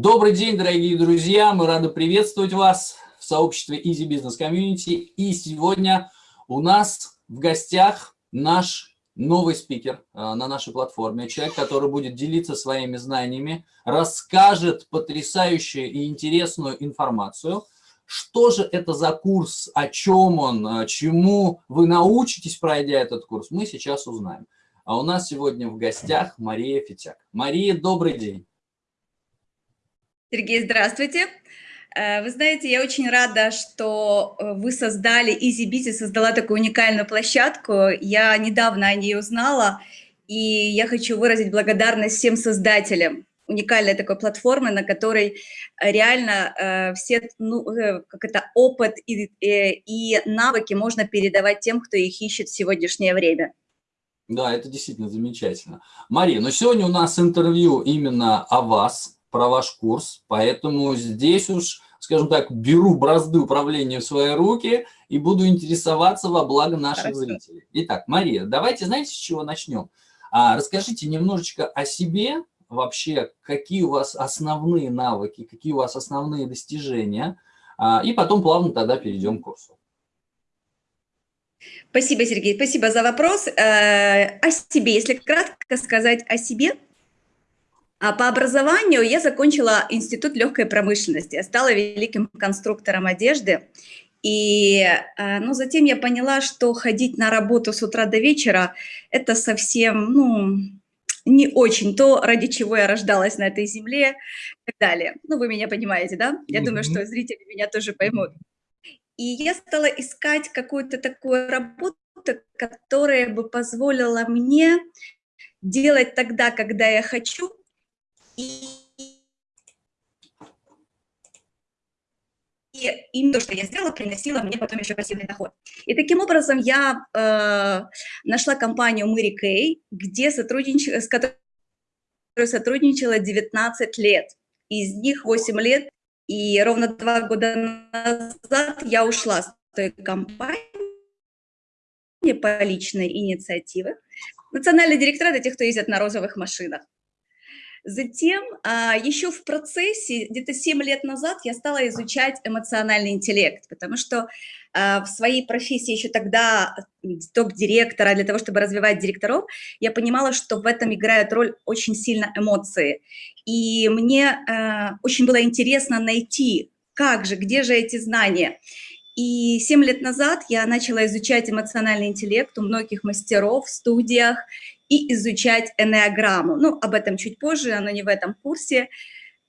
Добрый день, дорогие друзья! Мы рады приветствовать вас в сообществе Easy Business Community. И сегодня у нас в гостях наш новый спикер а, на нашей платформе. Человек, который будет делиться своими знаниями, расскажет потрясающую и интересную информацию. Что же это за курс, о чем он, а, чему вы научитесь, пройдя этот курс, мы сейчас узнаем. А у нас сегодня в гостях Мария Фитяк. Мария, добрый день. Сергей, здравствуйте. Э, вы знаете, я очень рада, что э, вы создали, EasyBeat создала такую уникальную площадку. Я недавно о ней узнала, и я хочу выразить благодарность всем создателям уникальной такой платформы, на которой реально э, все, ну, э, как это, опыт и, э, и навыки можно передавать тем, кто их ищет в сегодняшнее время. Да, это действительно замечательно. Мария, но сегодня у нас интервью именно о вас, про ваш курс, поэтому здесь уж, скажем так, беру бразды управления в свои руки и буду интересоваться во благо наших Хорошо. зрителей. Итак, Мария, давайте, знаете, с чего начнем? А, расскажите немножечко о себе, вообще, какие у вас основные навыки, какие у вас основные достижения, а, и потом плавно тогда перейдем к курсу. Спасибо, Сергей, спасибо за вопрос. Э, о себе, если кратко сказать о себе – а по образованию я закончила институт легкой промышленности, я стала великим конструктором одежды. И ну, затем я поняла, что ходить на работу с утра до вечера – это совсем ну, не очень то, ради чего я рождалась на этой земле и так далее. Ну, вы меня понимаете, да? Я mm -hmm. думаю, что зрители меня тоже поймут. И я стала искать какую-то такую работу, которая бы позволила мне делать тогда, когда я хочу, и, и именно то, что я сделала, приносило мне потом еще пассивный доход. И таким образом я э, нашла компанию Мэри Кей, где сотруднич... с которой сотрудничала 19 лет. Из них 8 лет, и ровно два года назад я ушла с той компании по личной инициативе. Национальный директорат – это те, кто ездят на розовых машинах. Затем, а, еще в процессе, где-то 7 лет назад, я стала изучать эмоциональный интеллект, потому что а, в своей профессии еще тогда топ-директора, для того, чтобы развивать директоров, я понимала, что в этом играют роль очень сильно эмоции. И мне а, очень было интересно найти, как же, где же эти знания. И 7 лет назад я начала изучать эмоциональный интеллект у многих мастеров в студиях, и изучать энеограмму. Ну, об этом чуть позже, оно не в этом курсе.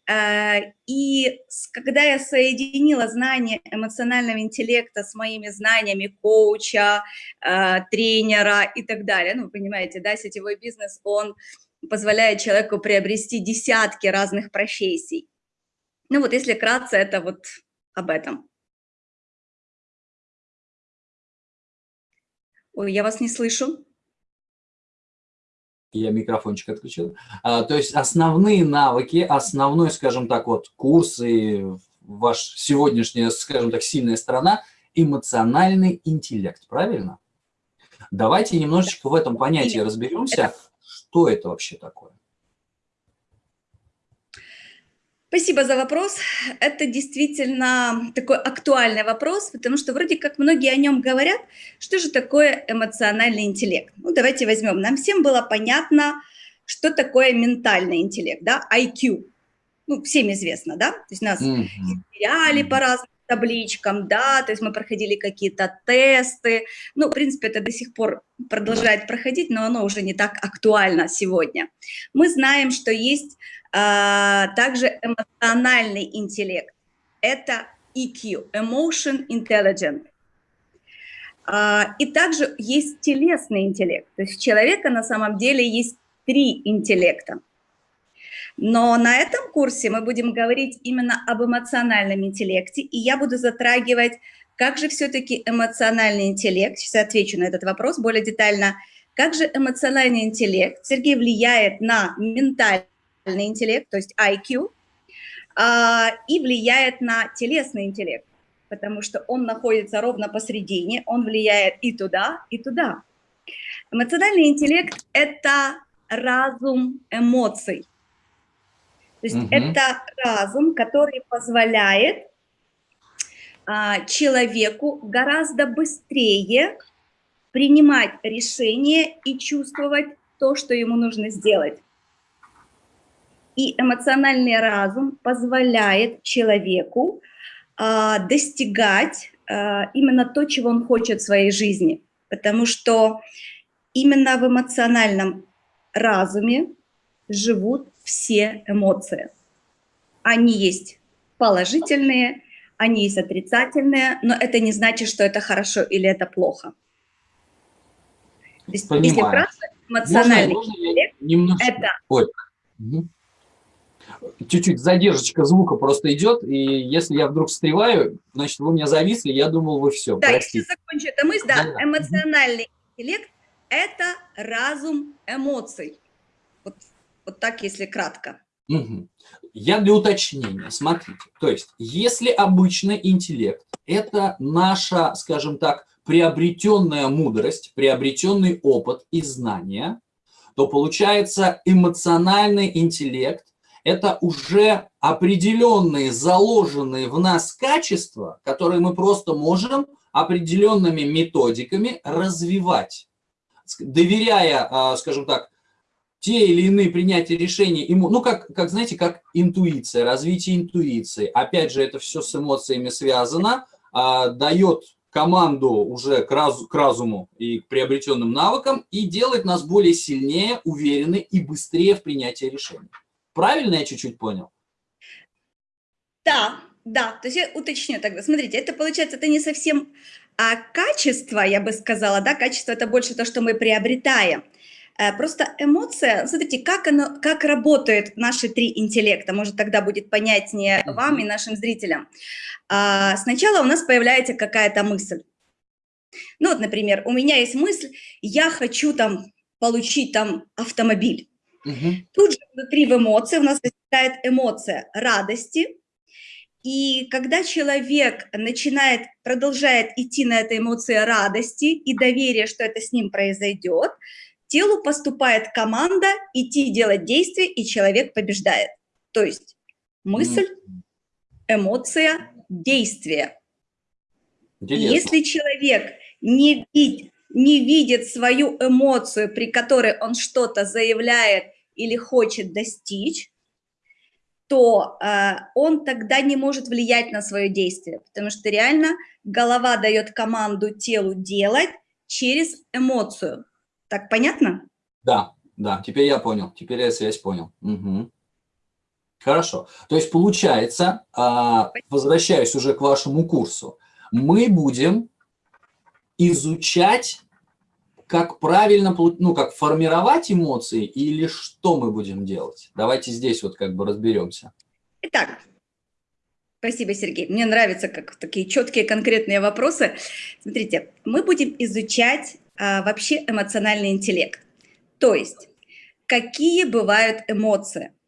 Э, и когда я соединила знания эмоционального интеллекта с моими знаниями коуча, э, тренера и так далее, ну, вы понимаете, да, сетевой бизнес, он позволяет человеку приобрести десятки разных профессий. Ну вот, если кратко, это вот об этом. Ой, я вас не слышу я микрофончик отключил. А, то есть основные навыки, основной, скажем так, вот курс и ваш сегодняшняя, скажем так, сильная сторона – эмоциональный интеллект, правильно? Давайте немножечко в этом понятии разберемся, что это вообще такое. Спасибо за вопрос. Это действительно такой актуальный вопрос, потому что вроде как многие о нем говорят. Что же такое эмоциональный интеллект? Ну, давайте возьмем. Нам всем было понятно, что такое ментальный интеллект, да, IQ. Ну, всем известно, да? То есть нас измеряли mm -hmm. по разным табличкам, да, то есть мы проходили какие-то тесты. Ну, в принципе, это до сих пор продолжает проходить, но оно уже не так актуально сегодня. Мы знаем, что есть а, также эмоциональный интеллект. Это EQ, Emotion Intelligence. А, и также есть телесный интеллект. То есть у человека на самом деле есть три интеллекта. Но на этом курсе мы будем говорить именно об эмоциональном интеллекте, и я буду затрагивать, как же все-таки эмоциональный интеллект, сейчас отвечу на этот вопрос более детально, как же эмоциональный интеллект, Сергей, влияет на ментальный интеллект, то есть IQ, а, и влияет на телесный интеллект, потому что он находится ровно посередине, он влияет и туда, и туда. Эмоциональный интеллект – это разум эмоций. То есть угу. это разум, который позволяет а, человеку гораздо быстрее принимать решения и чувствовать то, что ему нужно сделать. И эмоциональный разум позволяет человеку а, достигать а, именно то, чего он хочет в своей жизни. Потому что именно в эмоциональном разуме живут все эмоции. Они есть положительные, они есть отрицательные, но это не значит, что это хорошо или это плохо. Понимаю. Если вкратце, эмоциональный можно, можно интеллект немножко... это... Ой. Чуть-чуть задержечка звука просто идет, и если я вдруг встреваю, значит, вы меня зависли, я думал, вы все, Да, простите. если закончу эту мысль, да, да, эмоциональный интеллект – это разум эмоций. Вот, так, если кратко. Угу. Я для уточнения, смотрите, то есть, если обычный интеллект – это наша, скажем так, приобретенная мудрость, приобретенный опыт и знания, то получается эмоциональный интеллект – это уже определенные, заложенные в нас качества, которые мы просто можем определенными методиками развивать, доверяя, а, скажем так, те или иные принятия решений, ну, как, как, знаете, как интуиция, развитие интуиции. Опять же, это все с эмоциями связано, а, дает команду уже к, раз, к разуму и к приобретенным навыкам и делает нас более сильнее, уверены и быстрее в принятии решений. Правильно я чуть-чуть понял? Да, да, то есть я уточню тогда. Смотрите, это получается, это не совсем а качество, я бы сказала, да, качество это больше то, что мы приобретаем. Э, просто эмоция, смотрите, как, оно, как работают наши три интеллекта, может тогда будет понятнее вам и нашим зрителям. А, сначала у нас появляется какая-то мысль. Ну вот, например, у меня есть мысль, я хочу там получить там автомобиль. Угу. Тут же внутри в эмоции у нас возникает эмоция радости. И когда человек начинает, продолжает идти на этой эмоции радости и доверия, что это с ним произойдет, телу поступает команда идти делать действие, и человек побеждает. То есть мысль, эмоция, действие. Если человек не, вид, не видит свою эмоцию, при которой он что-то заявляет или хочет достичь, то э, он тогда не может влиять на свое действие, потому что реально голова дает команду телу делать через эмоцию. Так понятно? Да, да, теперь я понял, теперь я связь понял. Угу. Хорошо. То есть получается, а, возвращаясь уже к вашему курсу, мы будем изучать, как правильно, ну, как формировать эмоции или что мы будем делать. Давайте здесь вот как бы разберемся. Итак, спасибо, Сергей. Мне нравятся как такие четкие конкретные вопросы. Смотрите, мы будем изучать а, вообще эмоциональный интеллект. То есть, какие бывают эмоции –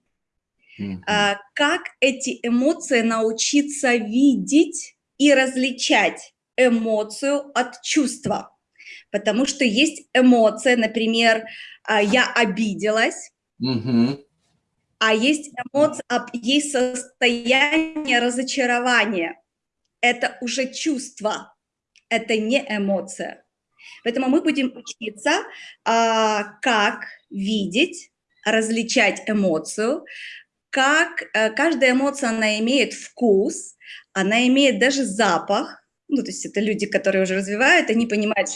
а, как эти эмоции научиться видеть и различать эмоцию от чувства. Потому что есть эмоция, например, а, я обиделась, угу. а есть эмоция, есть состояние разочарования. Это уже чувство, это не эмоция. Поэтому мы будем учиться, а, как видеть, различать эмоцию, как э, каждая эмоция, она имеет вкус, она имеет даже запах, ну, то есть это люди, которые уже развивают, они понимают,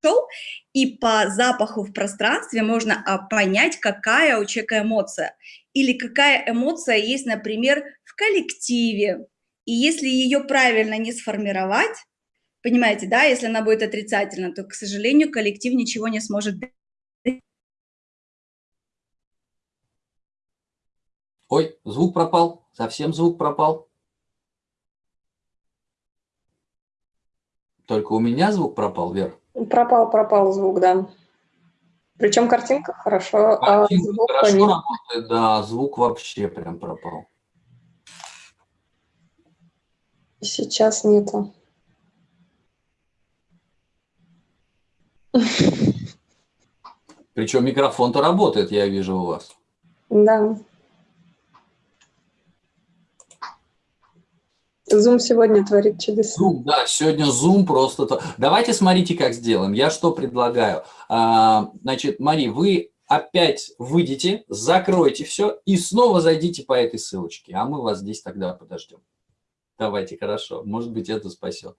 что и по запаху в пространстве можно а, понять, какая у человека эмоция. Или какая эмоция есть, например, в коллективе. И если ее правильно не сформировать, понимаете, да, если она будет отрицательна, то, к сожалению, коллектив ничего не сможет Ой, звук пропал, совсем звук пропал. Только у меня звук пропал, Вер? Пропал, пропал звук, да. Причем картинка хорошо, а картинка а звук хорошо не... работает, да, звук вообще прям пропал. Сейчас нету. Причем микрофон-то работает, я вижу у вас. Да. Зум сегодня творит чудеса. Zoom, да, сегодня Зум просто... То... Давайте смотрите, как сделаем. Я что предлагаю? А, значит, Мари, вы опять выйдете, закройте все и снова зайдите по этой ссылочке. А мы вас здесь тогда подождем. Давайте, хорошо. Может быть, это спасет.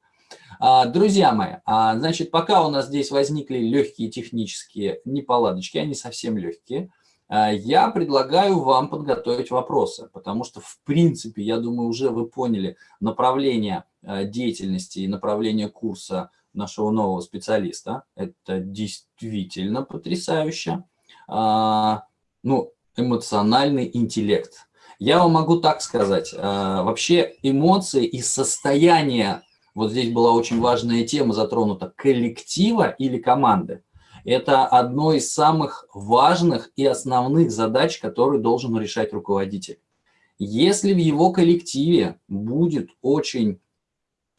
А, друзья мои, а, значит, пока у нас здесь возникли легкие технические неполадочки, они совсем легкие, а, я предлагаю вам подготовить вопросы, потому что, в принципе, я думаю, уже вы поняли направление деятельности и направление курса нашего нового специалиста. Это действительно потрясающе. Ну, эмоциональный интеллект. Я вам могу так сказать, вообще эмоции и состояние, вот здесь была очень важная тема затронута, коллектива или команды. Это одно из самых важных и основных задач, которые должен решать руководитель. Если в его коллективе будет очень,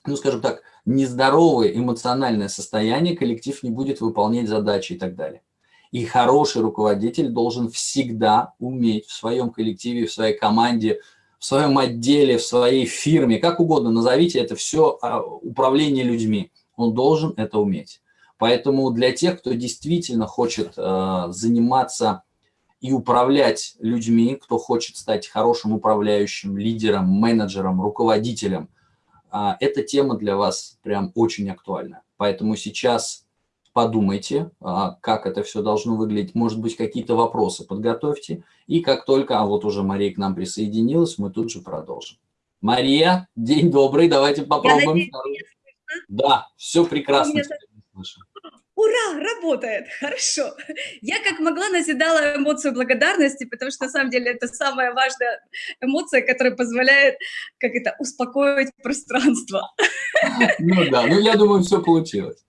ну скажем так, нездоровое эмоциональное состояние, коллектив не будет выполнять задачи и так далее. И хороший руководитель должен всегда уметь в своем коллективе, в своей команде, в своем отделе, в своей фирме, как угодно назовите, это все а, управление людьми. Он должен это уметь. Поэтому для тех, кто действительно хочет э, заниматься и управлять людьми, кто хочет стать хорошим управляющим, лидером, менеджером, руководителем, э, эта тема для вас прям очень актуальна. Поэтому сейчас подумайте, э, как это все должно выглядеть. Может быть, какие-то вопросы подготовьте. И как только, а вот уже Мария к нам присоединилась, мы тут же продолжим. Мария, день добрый, давайте попробуем. Да, все прекрасно. Ура, работает, хорошо. Я как могла назидала эмоцию благодарности, потому что на самом деле это самая важная эмоция, которая позволяет, как это, успокоить пространство. Ну да, ну я думаю, все получилось.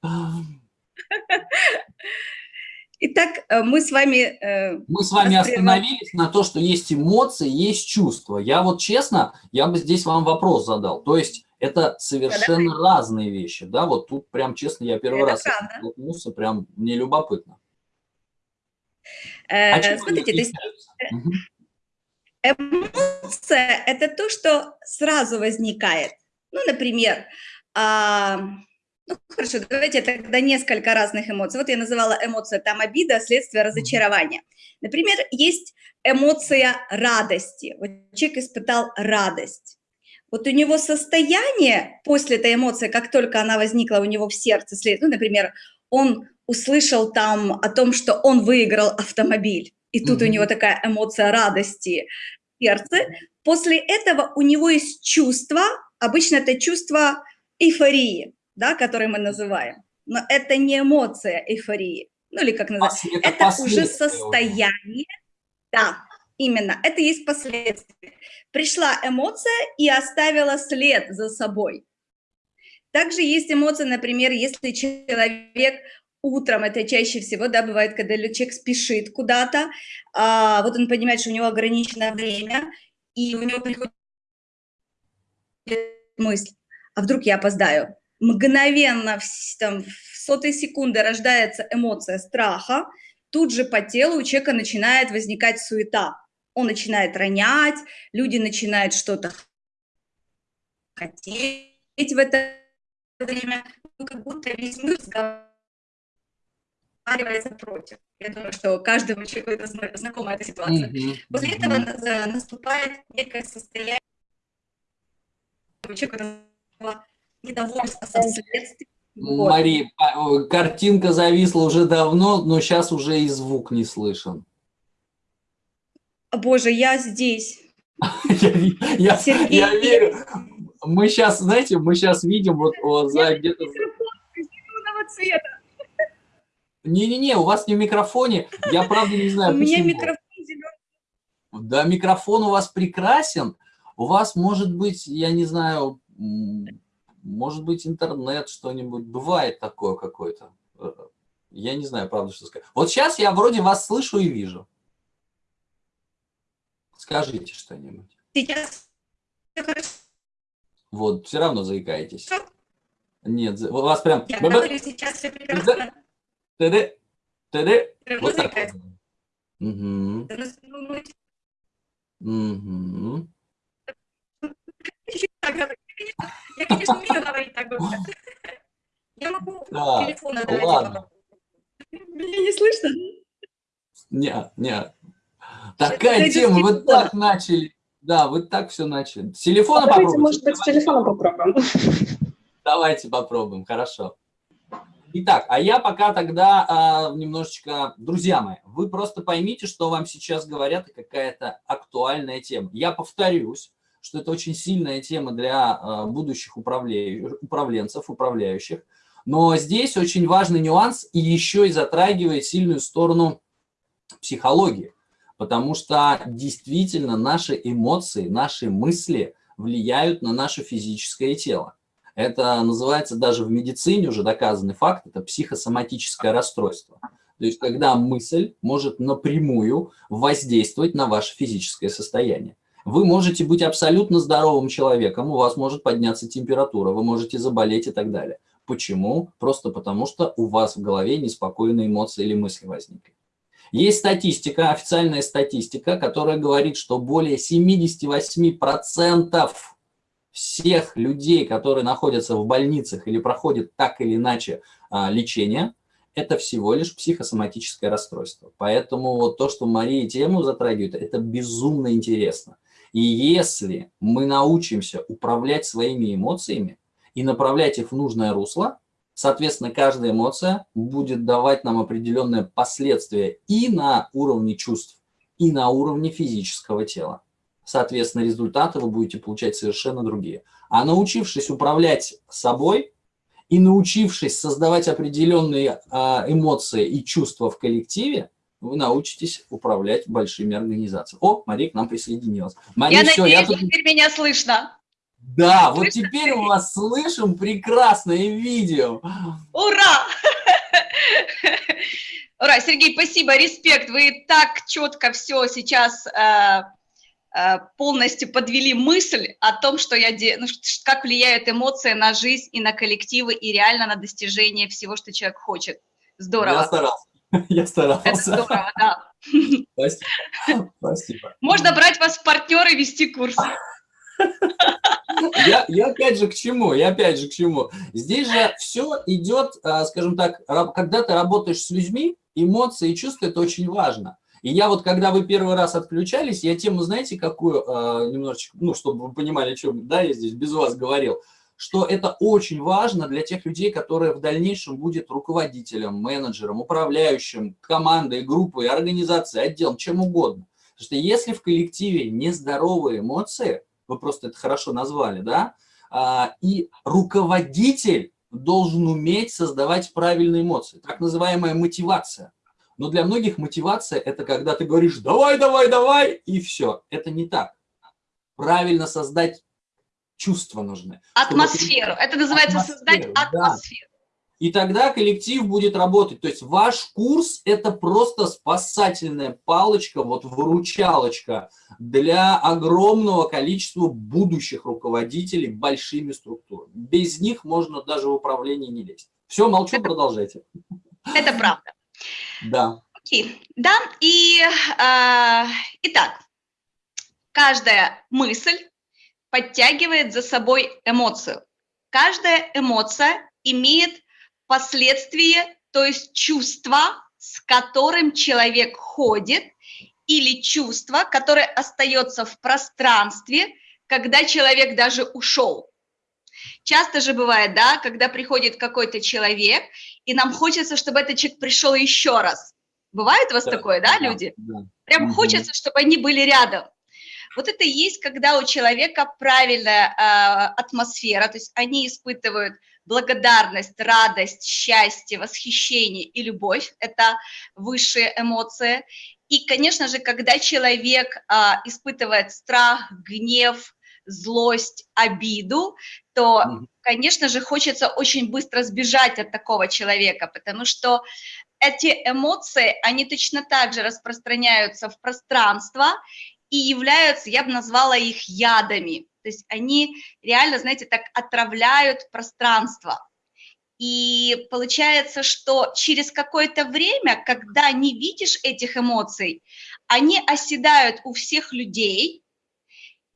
Итак, э, мы с вами... Э, мы с вами остановились на то, что есть эмоции, есть чувства. Я вот честно, я бы здесь вам вопрос задал. То есть это совершенно да, разные вещи, да, вот тут прям, честно, я первый это раз столкнулся, прям мне любопытно. Э, а смотрите, то есть эмоция – это то, что сразу возникает. Ну, например, а, ну, хорошо, давайте тогда несколько разных эмоций. Вот я называла эмоция там обида, следствие разочарования. Например, есть эмоция радости. Вот человек испытал радость. Вот у него состояние после этой эмоции, как только она возникла у него в сердце, ну, например, он услышал там о том, что он выиграл автомобиль, и тут mm -hmm. у него такая эмоция радости в сердце. После этого у него есть чувство, обычно это чувство эйфории, да, которое мы называем. Но это не эмоция эйфории, ну или как называется, это, это уже состояние, да, Именно, это есть последствия. Пришла эмоция и оставила след за собой. Также есть эмоция, например, если человек утром, это чаще всего, да, бывает, когда человек спешит куда-то, а, вот он понимает, что у него ограниченное время, и у него приходит мысль, а вдруг я опоздаю? Мгновенно, в, там, в сотой секунды рождается эмоция страха, тут же по телу у человека начинает возникать суета он начинает ронять, люди начинают что-то хотеть в это время, ну, как будто весь мир сговаривается против. Я думаю, что каждому человеку это знакома эта ситуация. Mm -hmm. После этого наступает некое состояние человека недовольства со следствием. Вот. Мари, картинка зависла уже давно, но сейчас уже и звук не слышен. Боже, я здесь. Я, я, верю. Мы сейчас, знаете, мы сейчас видим вот, вот за где-то... Не-не-не, у вас не в микрофоне. Я правда не знаю, У меня микрофон зеленый. Да, микрофон у вас прекрасен. У вас может быть, я не знаю, может быть интернет что-нибудь. Бывает такое какое-то. Э, я не знаю, правда, что сказать. Вот сейчас я вроде вас слышу и вижу. Скажите что-нибудь. Сейчас Вот, все равно заикаетесь. Нет, у вас прям... Я говорю, сейчас все прекрасно. Ты-ды, ты-ды. Вот так. Угу. Угу. Я, конечно, умею говорить так быстро. Я могу Так, телефон ладно. Меня не слышно? Не, не. Такая тема, вы так начали. Да, вы так все начали. С телефона Давайте, попробуйте. может быть, с телефона попробуем. Давайте попробуем, хорошо. Итак, а я пока тогда а, немножечко... Друзья мои, вы просто поймите, что вам сейчас говорят, и какая-то актуальная тема. Я повторюсь, что это очень сильная тема для а, будущих управленцев, управляющих. Но здесь очень важный нюанс и еще и затрагивает сильную сторону психологии. Потому что действительно наши эмоции, наши мысли влияют на наше физическое тело. Это называется даже в медицине уже доказанный факт, это психосоматическое расстройство. То есть когда мысль может напрямую воздействовать на ваше физическое состояние. Вы можете быть абсолютно здоровым человеком, у вас может подняться температура, вы можете заболеть и так далее. Почему? Просто потому, что у вас в голове неспокойные эмоции или мысли возникли. Есть статистика, официальная статистика, которая говорит, что более 78% всех людей, которые находятся в больницах или проходят так или иначе а, лечение, это всего лишь психосоматическое расстройство. Поэтому вот то, что Мария тему затрагивает, это безумно интересно. И если мы научимся управлять своими эмоциями и направлять их в нужное русло, соответственно, каждая эмоция будет давать нам определенные последствия и на уровне чувств, и на уровне физического тела. Соответственно, результаты вы будете получать совершенно другие. А научившись управлять собой и научившись создавать определенные а, эмоции и чувства в коллективе, вы научитесь управлять большими организациями. О, Мария к нам присоединилась. Мария, Я все, надеюсь, я тут... теперь меня слышно. Да, вот теперь мы вас слышим прекрасно и видим. Ура! Ура, Сергей, спасибо, респект. Вы так четко все сейчас э, э, полностью подвели мысль о том, что я де... ну, как влияют эмоции на жизнь и на коллективы, и реально на достижение всего, что человек хочет. Я Здорово. старался. Я Это старался. здорово, да. Спасибо. Спасибо. Можно брать вас в партнеры и вести курс. Я, я опять же к чему? Я опять же к чему? Здесь же все идет, а, скажем так, когда ты работаешь с людьми, эмоции и чувства – это очень важно. И я вот, когда вы первый раз отключались, я тему, знаете, какую, а, немножечко, ну, чтобы вы понимали, о чем, да, я здесь без вас говорил, что это очень важно для тех людей, которые в дальнейшем будут руководителем, менеджером, управляющим, командой, группой, организацией, отделом, чем угодно. Потому что если в коллективе нездоровые эмоции, вы просто это хорошо назвали, да, а, и руководитель должен уметь создавать правильные эмоции, так называемая мотивация. Но для многих мотивация – это когда ты говоришь «давай, давай, давай» и все. Это не так. Правильно создать чувства нужны. чтобы Атмосферу. Это называется создать Атмосферу, да. атмосферу. И тогда коллектив будет работать. То есть ваш курс – это просто спасательная палочка, вот выручалочка для огромного количества будущих руководителей большими структурами. Без них можно даже в управление не лезть. Все, молчу, продолжайте. Это правда. Да. Окей, да, и а, итак, каждая мысль подтягивает за собой эмоцию. Каждая эмоция имеет последствия, то есть чувство, с которым человек ходит, или чувство, которое остается в пространстве, когда человек даже ушел. Часто же бывает, да, когда приходит какой-то человек, и нам хочется, чтобы этот человек пришел еще раз. Бывает у вас Да, такое, да, да, люди? да. Прям Мгм. хочется, чтобы они были рядом. Вот это и есть, когда у человека правильная э, атмосфера, то есть они испытывают благодарность, радость, счастье, восхищение и любовь, это высшие эмоции. И, конечно же, когда человек а, испытывает страх, гнев, злость, обиду, то, конечно же, хочется очень быстро сбежать от такого человека, потому что эти эмоции, они точно так же распространяются в пространство и являются, я бы назвала их ядами. То есть они реально, знаете, так отравляют пространство. И получается, что через какое-то время, когда не видишь этих эмоций, они оседают у всех людей,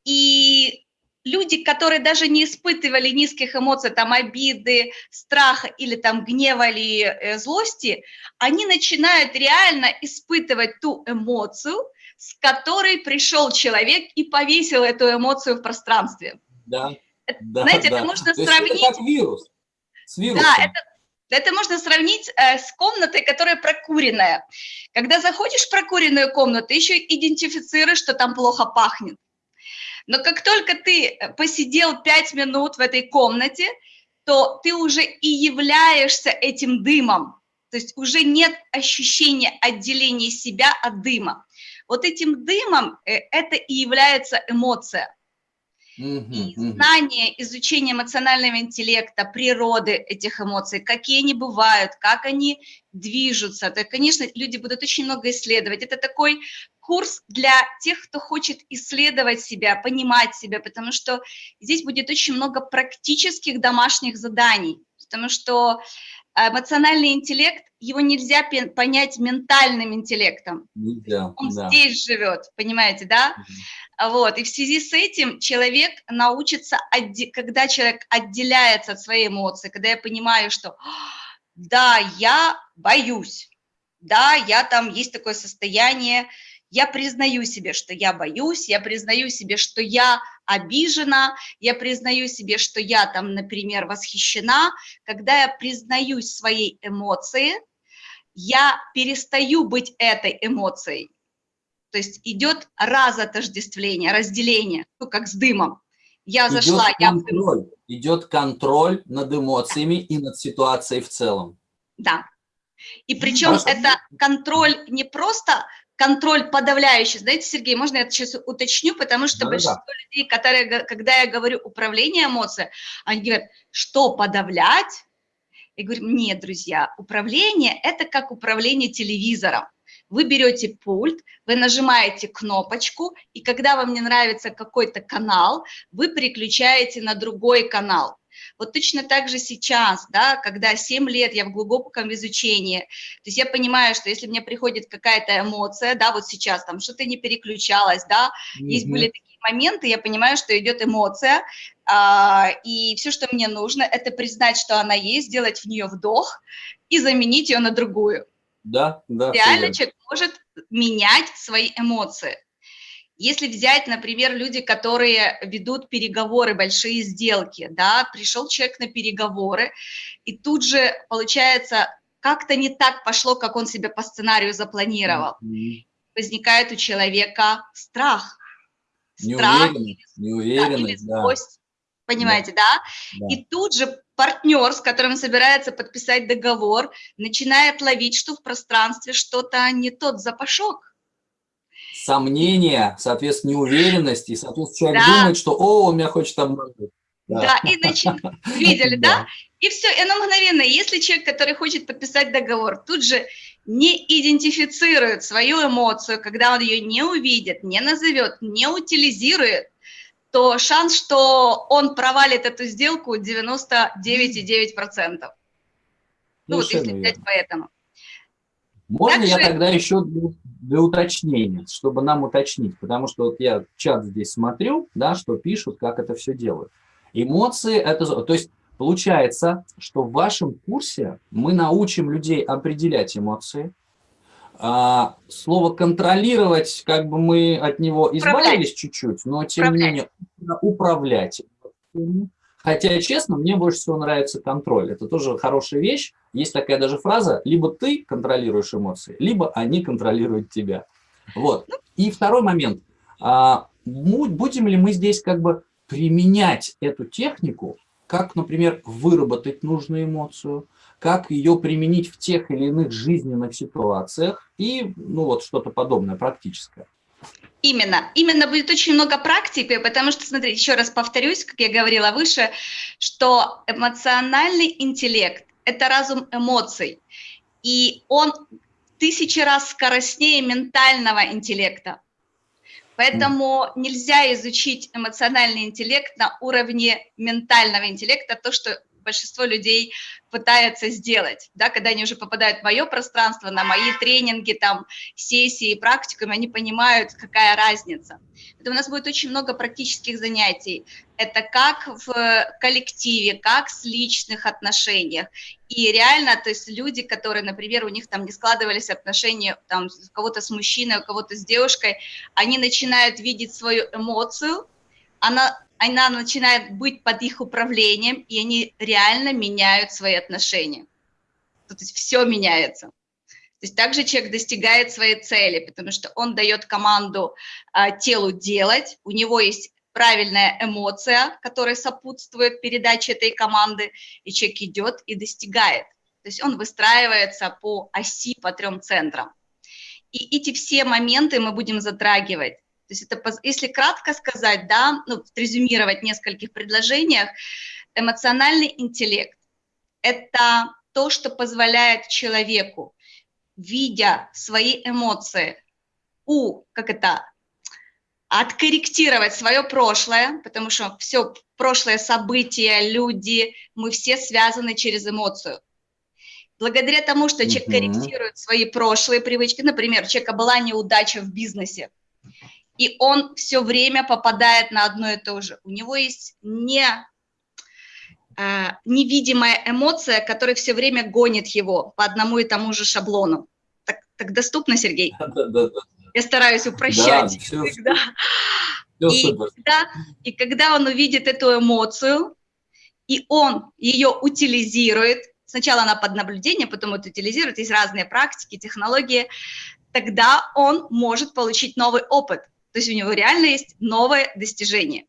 и люди, которые даже не испытывали низких эмоций, там обиды, страха или там гнева или э, злости, они начинают реально испытывать ту эмоцию, с которой пришел человек и повесил эту эмоцию в пространстве. Да. да Знаете, да. это можно То сравнить... Это как вирус. С вирусом. Да, это, это можно сравнить э, с комнатой, которая прокуренная. Когда заходишь в прокуренную комнату, еще идентифицируешь, что там плохо пахнет. Но как только ты э, посидел пять минут в этой комнате, то ты уже и являешься этим дымом. То есть уже нет ощущения отделения себя от дыма. Вот этим дымом э, это и является эмоция. И знание, изучение эмоционального интеллекта, природы этих эмоций, какие они бывают, как они движутся, то, конечно, люди будут очень много исследовать. Это такой курс для тех, кто хочет исследовать себя, понимать себя, потому что здесь будет очень много практических домашних заданий, потому что эмоциональный интеллект, его нельзя понять ментальным интеллектом. Нельзя, Он да. здесь живет, понимаете, да? Угу. Вот, и в связи с этим человек научится, когда человек отделяется от своей эмоции, когда я понимаю, что да, я боюсь, да, я там, есть такое состояние, я признаю себе, что я боюсь, я признаю себе, что я обижена, я признаю себе, что я там, например, восхищена. Когда я признаюсь своей эмоции, я перестаю быть этой эмоцией. То есть идет разотождествление, разделение, ну, как с дымом. Я идет зашла, контроль, я... Идет контроль над эмоциями да. и над ситуацией в целом. Да. И причем Хорошо. это контроль не просто контроль подавляющий. Знаете, Сергей, можно я это сейчас уточню, потому что да, большинство да. людей, которые, когда я говорю управление эмоциями, они говорят, что подавлять? Я говорю, нет, друзья, управление – это как управление телевизором. Вы берете пульт, вы нажимаете кнопочку, и когда вам не нравится какой-то канал, вы переключаете на другой канал. Вот точно так же сейчас, да, когда 7 лет я в глубоком изучении, то есть я понимаю, что если мне приходит какая-то эмоция, да, вот сейчас там что-то не переключалось, да, mm -hmm. есть были такие моменты, я понимаю, что идет эмоция, а, и все, что мне нужно, это признать, что она есть, сделать в нее вдох и заменить ее на другую. Да, да. Реально человек может менять свои эмоции. Если взять, например, люди, которые ведут переговоры, большие сделки, да, пришел человек на переговоры, и тут же, получается, как-то не так пошло, как он себе по сценарию запланировал. Mm -hmm. Возникает у человека страх. Страх неуверенность, неуверенность да, злость, да. понимаете, да? да? И тут же партнер, с которым собирается подписать договор, начинает ловить, что в пространстве что-то не тот запашок сомнения, соответственно, неуверенность, и, соответственно, человек да. думает, что, о, он меня хочет обмануть. Да, да и значит, видели, да? И все, и оно мгновенно. Если человек, который хочет подписать договор, тут же не идентифицирует свою эмоцию, когда он ее не увидит, не назовет, не утилизирует, то шанс, что он провалит эту сделку 99,9%. Ну вот если взять поэтому. Можно Также... я тогда еще для, для уточнения, чтобы нам уточнить, потому что вот я чат здесь смотрю, да, что пишут, как это все делают. Эмоции, это, то есть получается, что в вашем курсе мы научим людей определять эмоции, а, слово контролировать, как бы мы от него избавились чуть-чуть, но тем управлять. не менее управлять. Хотя, честно, мне больше всего нравится контроль. Это тоже хорошая вещь. Есть такая даже фраза, либо ты контролируешь эмоции, либо они контролируют тебя. Вот. И второй момент. А, будем ли мы здесь как бы применять эту технику, как, например, выработать нужную эмоцию, как ее применить в тех или иных жизненных ситуациях и, ну, вот что-то подобное, практическое. Именно, именно будет очень много практики, потому что, смотрите, еще раз повторюсь, как я говорила выше, что эмоциональный интеллект – это разум эмоций, и он тысячи раз скоростнее ментального интеллекта. Поэтому нельзя изучить эмоциональный интеллект на уровне ментального интеллекта, то, что большинство людей пытается сделать, да, когда они уже попадают в мое пространство, на мои тренинги, там, сессии, практикумы, они понимают, какая разница. Это у нас будет очень много практических занятий. Это как в коллективе, как с личных отношениях. И реально, то есть люди, которые, например, у них там не складывались отношения, там, у кого-то с мужчиной, у кого-то с девушкой, они начинают видеть свою эмоцию, она она начинает быть под их управлением, и они реально меняют свои отношения. То есть все меняется. То есть также человек достигает своей цели, потому что он дает команду а, телу делать, у него есть правильная эмоция, которая сопутствует передаче этой команды, и человек идет и достигает. То есть он выстраивается по оси, по трем центрам. И эти все моменты мы будем затрагивать. То есть это, если кратко сказать, да, ну, резюмировать в нескольких предложениях, эмоциональный интеллект – это то, что позволяет человеку, видя свои эмоции, у, как это, откорректировать свое прошлое, потому что все прошлое события, люди, мы все связаны через эмоцию. Благодаря тому, что человек корректирует свои прошлые привычки, например, у человека была неудача в бизнесе, и он все время попадает на одно и то же. У него есть не, э, невидимая эмоция, которая все время гонит его по одному и тому же шаблону. Так, так доступно, Сергей? Да, да, да. Я стараюсь упрощать. Да, все, всегда. Все и, когда, и когда он увидит эту эмоцию, и он ее утилизирует, сначала она под наблюдение, потом это утилизирует, есть разные практики, технологии, тогда он может получить новый опыт. То есть у него реально есть новое достижение.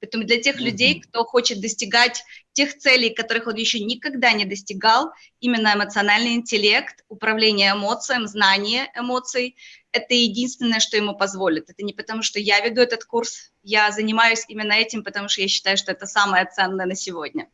Поэтому для тех людей, кто хочет достигать тех целей, которых он еще никогда не достигал, именно эмоциональный интеллект, управление эмоциям, знание эмоций, это единственное, что ему позволит. Это не потому, что я веду этот курс, я занимаюсь именно этим, потому что я считаю, что это самое ценное на сегодня.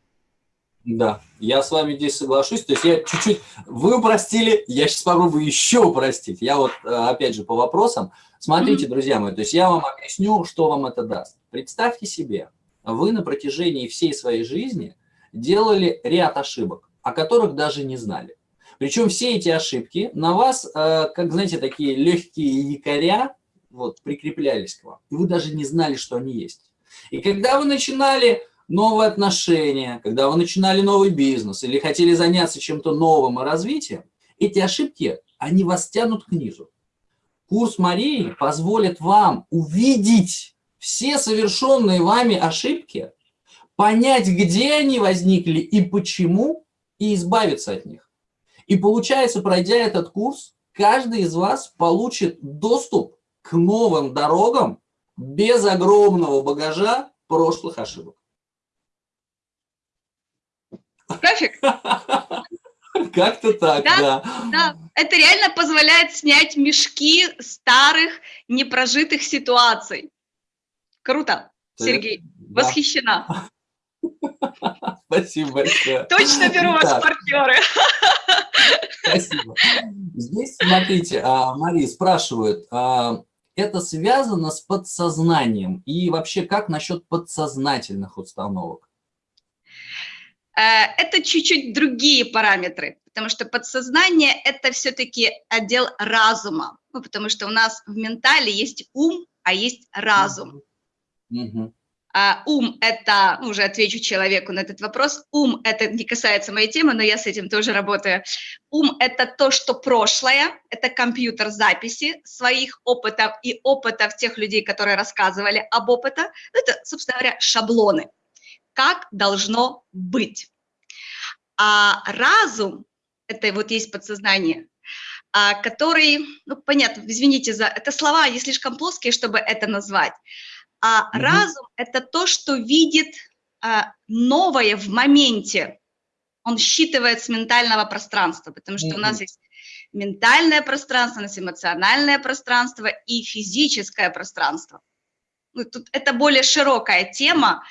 Да, я с вами здесь соглашусь. То есть я чуть-чуть... Вы упростили, я сейчас попробую еще упростить. Я вот, э, опять же, по вопросам. Смотрите, друзья мои, то есть я вам объясню, что вам это даст. Представьте себе, вы на протяжении всей своей жизни делали ряд ошибок, о которых даже не знали. Причем все эти ошибки на вас, э, как, знаете, такие легкие якоря, вот, прикреплялись к вам. И вы даже не знали, что они есть. И когда вы начинали новые отношения, когда вы начинали новый бизнес или хотели заняться чем-то новым и развитием, эти ошибки, они вас тянут к низу. Курс Марии позволит вам увидеть все совершенные вами ошибки, понять, где они возникли и почему, и избавиться от них. И получается, пройдя этот курс, каждый из вас получит доступ к новым дорогам без огромного багажа прошлых ошибок. График? Как-то так, да, да. Это реально позволяет снять мешки старых непрожитых ситуаций. Круто, Сергей, да. восхищена. Спасибо большое. Точно беру вас в партнеры. Спасибо. Здесь, смотрите, а, Мария спрашивает, а, это связано с подсознанием? И вообще, как насчет подсознательных установок? Э, это чуть-чуть другие параметры, потому что подсознание – это все-таки отдел разума, ну, потому что у нас в ментале есть ум, а есть разум. Mm -hmm. А ум – это, ну, уже отвечу человеку на этот вопрос, ум – это не касается моей темы, но я с этим тоже работаю. Ум – это то, что прошлое, это компьютер записи своих опытов и опытов тех людей, которые рассказывали об опыте. Это, собственно говоря, шаблоны как должно быть. А разум, это вот есть подсознание, а, который, ну, понятно, извините за, это слова не слишком плоские, чтобы это назвать, а угу. разум – это то, что видит а, новое в моменте, он считывает с ментального пространства, потому что угу. у нас есть ментальное пространство, у нас эмоциональное пространство и физическое пространство. Ну, тут это более широкая тема,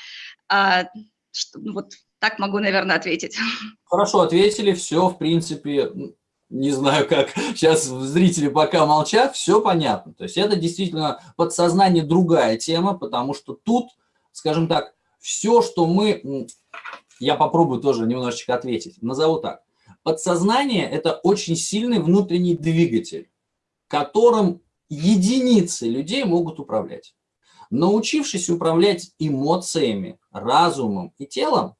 а, что, ну, вот так могу, наверное, ответить. Хорошо, ответили, все, в принципе, не знаю как, сейчас зрители пока молчат, все понятно. То есть это действительно подсознание другая тема, потому что тут, скажем так, все, что мы я попробую тоже немножечко ответить. Назову так. Подсознание – это очень сильный внутренний двигатель, которым единицы людей могут управлять. Научившись управлять эмоциями, разумом и телом,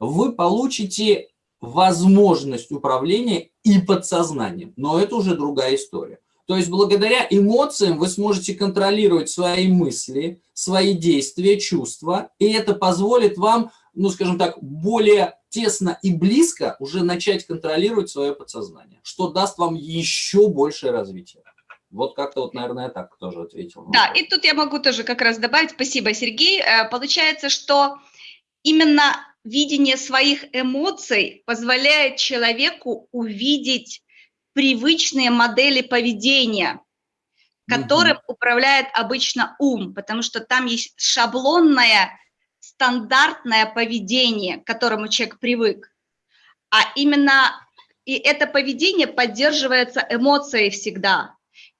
вы получите возможность управления и подсознанием. Но это уже другая история. То есть благодаря эмоциям вы сможете контролировать свои мысли, свои действия, чувства, и это позволит вам, ну скажем так, более тесно и близко уже начать контролировать свое подсознание, что даст вам еще большее развитие. Вот как-то вот, наверное, так тоже ответил. Да, и тут я могу тоже как раз добавить, спасибо, Сергей. Э, получается, что именно видение своих эмоций позволяет человеку увидеть привычные модели поведения, которым mm -hmm. управляет обычно ум, потому что там есть шаблонное, стандартное поведение, к которому человек привык. А именно и это поведение поддерживается эмоцией всегда.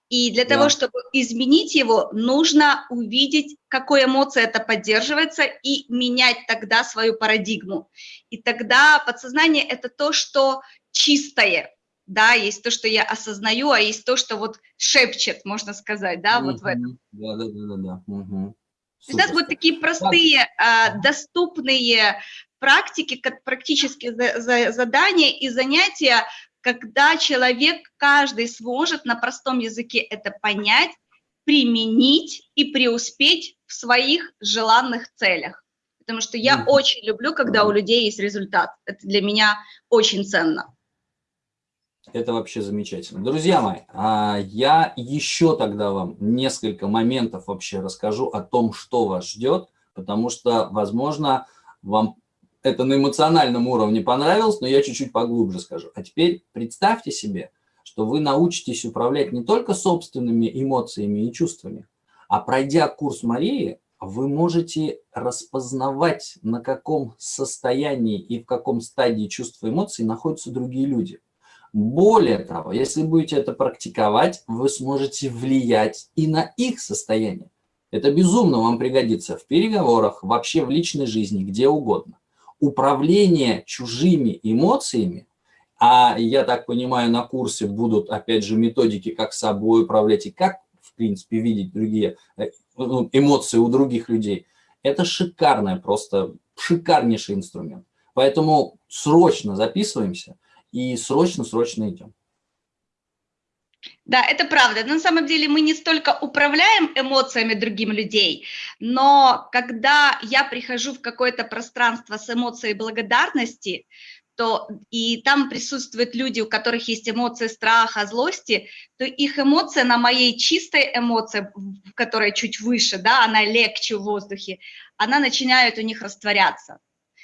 И для да. того, чтобы изменить его, нужно увидеть, какой эмоцией это поддерживается, и менять тогда свою парадигму. И тогда подсознание – это то, что чистое, да, есть то, что я осознаю, а есть то, что вот шепчет, можно сказать, да, вот в этом. Да, да, да, да. Угу. То есть у нас будут такие простые, а, доступные практики, как практические задания и занятия, когда человек, каждый сможет на простом языке это понять, применить и преуспеть в своих желанных целях. Потому что я очень люблю, когда у людей есть результат. Это для меня очень ценно. Это вообще замечательно. Друзья мои, а, я еще тогда вам несколько моментов вообще расскажу о том, что вас ждет, потому что, возможно, вам это на эмоциональном уровне понравилось, но я чуть-чуть поглубже скажу. А теперь представьте себе, что вы научитесь управлять не только собственными эмоциями и чувствами, а пройдя курс Марии, вы можете распознавать, на каком состоянии и в каком стадии чувств и эмоций находятся другие люди. Более того, если будете это практиковать, вы сможете влиять и на их состояние. Это безумно вам пригодится в переговорах, вообще в личной жизни, где угодно. Управление чужими эмоциями, а я так понимаю, на курсе будут, опять же, методики, как собой управлять и как, в принципе, видеть другие э, ну, эмоции у других людей. Это шикарный, просто шикарнейший инструмент. Поэтому срочно записываемся и срочно-срочно идем. Да, это правда. На самом деле мы не столько управляем эмоциями другим людей, но когда я прихожу в какое-то пространство с эмоцией благодарности, то и там присутствуют люди, у которых есть эмоции страха, злости, то их эмоция на моей чистой эмоции, которая чуть выше, да, она легче в воздухе, она начинает у них растворяться.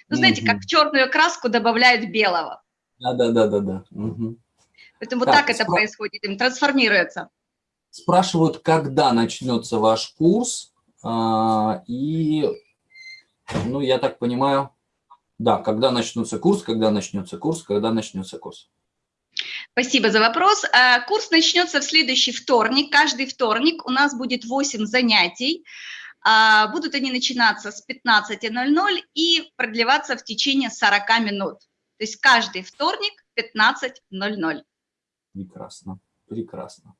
Ну, знаете, как в черную краску добавляют белого. Да, да, да, да, да. Угу. Поэтому так, так это спра... происходит, им трансформируется. Спрашивают, когда начнется ваш курс, а, и, ну, я так понимаю, да, когда начнется курс, когда начнется курс, когда начнется курс. Спасибо за вопрос. А, курс начнется в следующий вторник. Каждый вторник у нас будет 8 занятий. А, будут они начинаться с 15.00 и продлеваться в течение 40 минут. То есть каждый вторник 15.00. Прекрасно, прекрасно.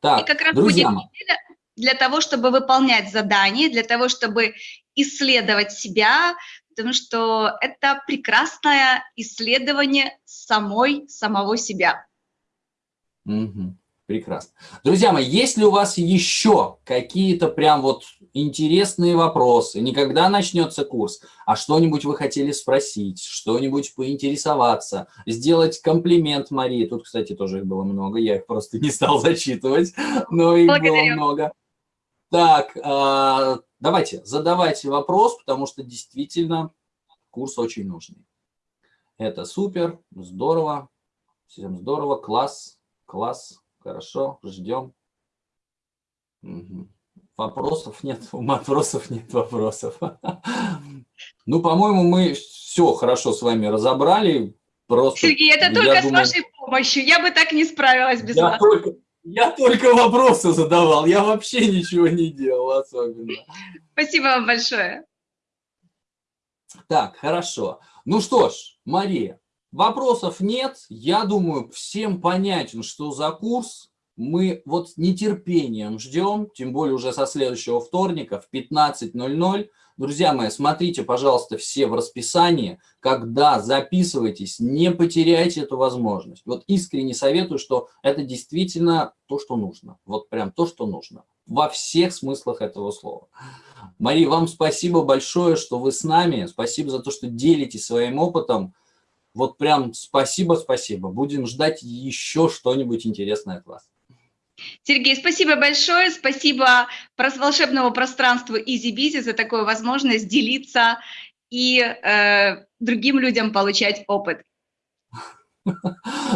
Так, И как раз друзья будет неделя для того, чтобы выполнять задания, для того, чтобы исследовать себя, потому что это прекрасное исследование самой, самого себя. Угу. Прекрасно. Друзья мои, есть ли у вас еще какие-то прям вот интересные вопросы? Не когда начнется курс, а что-нибудь вы хотели спросить, что-нибудь поинтересоваться, сделать комплимент Марии. Тут, кстати, тоже их было много, я их просто не стал зачитывать, но их Благодарю. было много. Так, а, давайте, задавайте вопрос, потому что действительно курс очень нужный. Это супер, здорово, всем здорово, класс, класс. Хорошо, ждем. Угу. Вопросов нет, вопросов нет вопросов. Ну, по-моему, мы все хорошо с вами разобрали. Просто, Сергей, это только думаю, с вашей помощью. Я бы так не справилась без я вас. Только, я только вопросы задавал, я вообще ничего не делал особенно. Спасибо вам большое. Так, хорошо. Ну что ж, Мария, вопросов нет. Я думаю, всем понятен, что за курс. Мы вот нетерпением ждем, тем более уже со следующего вторника в 15.00. Друзья мои, смотрите, пожалуйста, все в расписании. Когда записывайтесь, не потеряйте эту возможность. Вот искренне советую, что это действительно то, что нужно. Вот прям то, что нужно. Во всех смыслах этого слова. Мария, вам спасибо большое, что вы с нами. Спасибо за то, что делитесь своим опытом. Вот прям спасибо, спасибо. Будем ждать еще что-нибудь интересное от вас. Сергей, спасибо большое. Спасибо волшебному пространству EasyBizy за такую возможность делиться и э, другим людям получать опыт.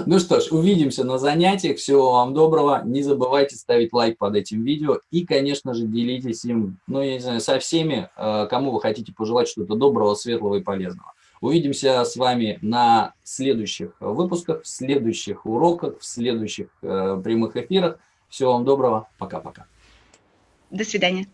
Ну что ж, увидимся на занятиях. Всего вам доброго. Не забывайте ставить лайк под этим видео. И, конечно же, делитесь им, ну, я не знаю, со всеми, э, кому вы хотите пожелать что-то доброго, светлого и полезного. Увидимся с вами на следующих выпусках, в следующих уроках, в следующих э, прямых эфирах. Всего вам доброго. Пока-пока. До свидания.